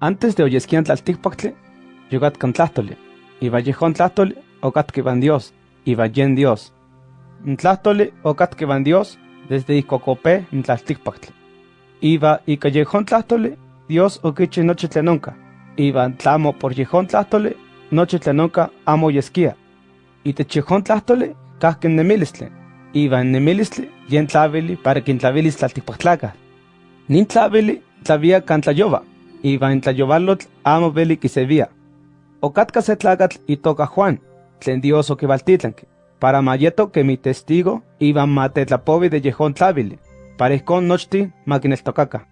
Antes de oyesquian tlalticpactle, yogat con tlahtole, iba yejón tlahtole, ocat que van Dios, iba yen Dios. Tlahtole, ocat que van Dios, desde Icocope, en tlalticpactle. Iba y callejón tlahtole, Dios oquiche noche tlenonca. Iba tlamo por yejón tlahtole, noche tlenonca amo yesquia. Y te chejón tlahtole, casquen nemilistle. Iba en nemilistle, yen tlavili para quien tlavilis tlalticpactlaca. Nin tlavili, tlavia can tlayoba iba en tlayovalotl amo veli kisevia. Ocatka se tlagatl toca Juan, tlen Dios oquivaltitlanqui, para mayeto que mi testigo iba matetlapovi de yejón tlavili, para ihcon nochti maquineltocaca.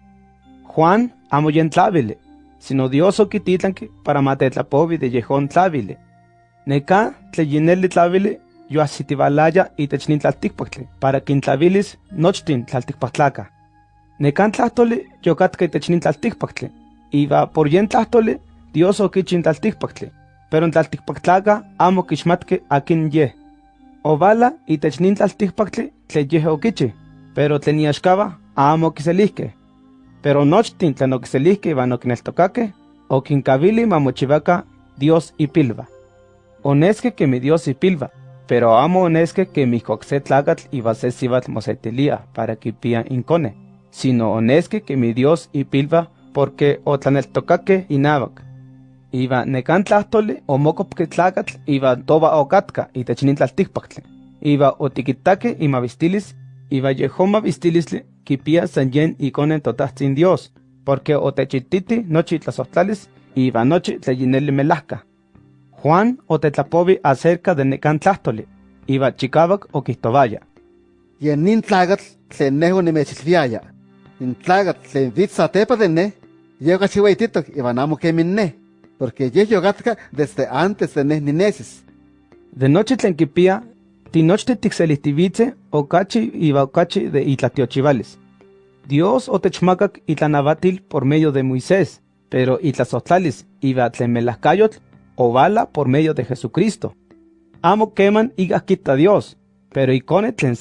Juan amo yen tlavili, sino Dios oquititlanqui para matetlapovi de yejón tlavili. Neca tleyineli tlavili yo asitivalaya itech nin tlalticpactli, para quintlavilis nochtin tlalticpactlaca. Necan tlahtoli yocatka itech nin tlalticpactli, iba por yen tlahtoli, Dios okichin tlalticpactli, pero en tlalticpactlaca amo kixmatke akin ye. Ovala itech nin tlalticpactli tle ye okichi, pero tlen iaxkaba amo kiselihke. Pero nochtin tlen okiselihke iban okineltokake, okinkavili mamochivaca Dios ipilva. Oneske que mi Dios ipilva, pero amo oneske que mi se tlagatl iba se sivat mosetilia para kipia incone, sino oneske que mi Dios ipilva porque otlaneltocaque inavac. Iba necan tlahtoli omocopque tlacatl iba toba ocatka itech nin tlalticpactli. Iba otiquitaque imavistilis, iba yehoma vistilisli kipia san yen iconen totatzin Dios, porque otechititi nochi tlasohtlalis iba nochi tleyineli melahka. Juan otetlapovi acerca de necan tlahtoli, iba chicavac oquistovaya. Yen nin tlagatl tlen neho nimechilviaya, nin tlagatl tlen vitza tepa de ne, Llega chihuaititok iban amo minne, porque ye yogatka desde antes de ninesis. De noche tlenquipia, tinochte tixelihtivitze, okachi iba okachi de itlatiochivales. Dios otechmakak itlanavatil por medio de Moisés, pero itlasotlalis iba tlemelahkayotl o bala por medio de Jesucristo. Amo queman iga quita Dios, pero icone tlen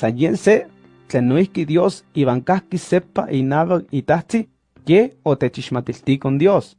tlen Dios iban kahki sepa inaba itahti ye o techixmatilti con Dios.